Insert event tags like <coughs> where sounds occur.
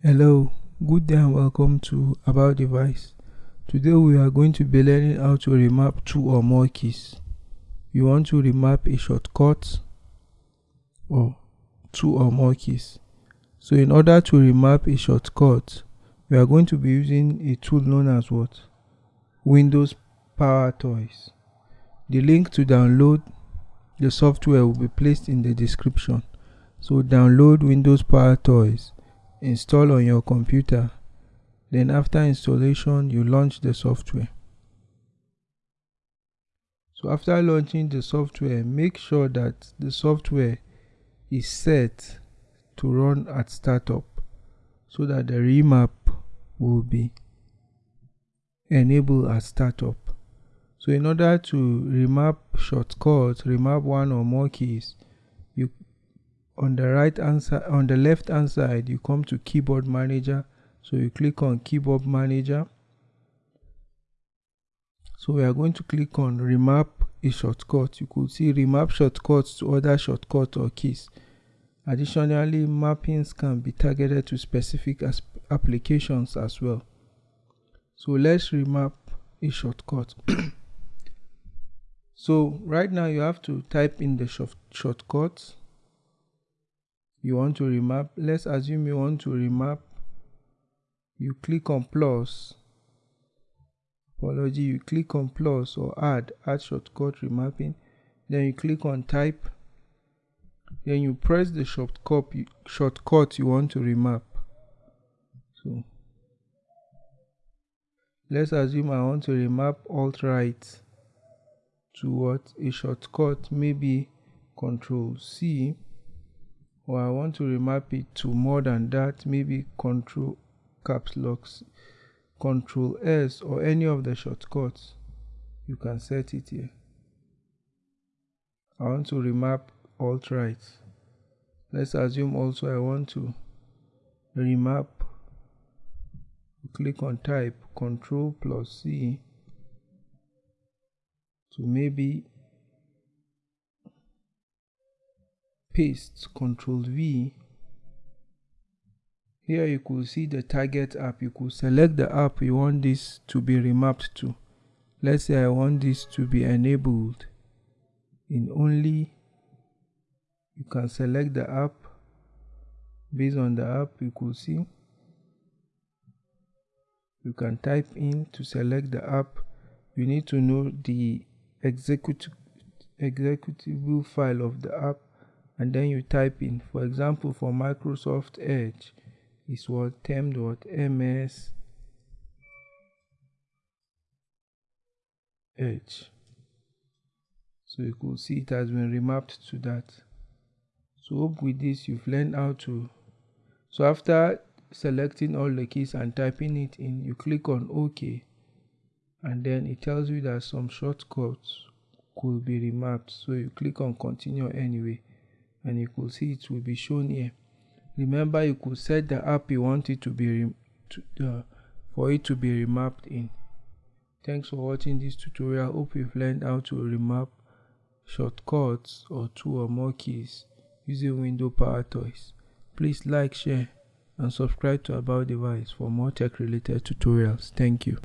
Hello, good day and welcome to About Device. Today we are going to be learning how to remap two or more keys. You want to remap a shortcut or two or more keys. So in order to remap a shortcut, we are going to be using a tool known as what? Windows Power Toys. The link to download the software will be placed in the description. So download Windows Power Toys install on your computer. Then after installation you launch the software. So after launching the software make sure that the software is set to run at startup so that the remap will be enabled at startup. So in order to remap shortcuts remap one or more keys you on the right hand side on the left hand side you come to keyboard manager. So you click on keyboard manager. So we are going to click on remap a shortcut. You could see remap shortcuts to other shortcuts or keys. Additionally mappings can be targeted to specific applications as well. So let's remap a shortcut. <coughs> So right now you have to type in the short shortcut you want to remap? Let's assume you want to remap. You click on plus. Apology you click on plus or add add shortcut remapping. Then you click on type. Then you press the shortcut shortcut you want to remap. So let's assume I want to remap alt right to what a shortcut maybe control C or I want to remap it to more than that, maybe control caps locks, control S or any of the shortcuts, you can set it here. I want to remap alt right. Let's assume also I want to remap. Click on type, control plus C to maybe paste Ctrl V. Here you could see the target app. You could select the app you want this to be remapped to. Let's say I want this to be enabled in only you can select the app. Based on the app you could see you can type in to select the app. You need to know the executable file of the app and then you type in for example for Microsoft Edge is what temp.ms edge. So you could see it has been remapped to that. So hope with this you've learned how to so after selecting all the keys and typing it in you click on ok. And then it tells you that some shortcuts could be remapped. So you click on continue anyway and you could see it will be shown here. Remember you could set the app you want it to be to, uh, for it to be remapped in. Thanks for watching this tutorial. Hope you've learned how to remap shortcuts or two or more keys using window power toys. Please like share and subscribe to about device for more tech related tutorials. Thank you